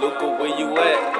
Luca, where you at?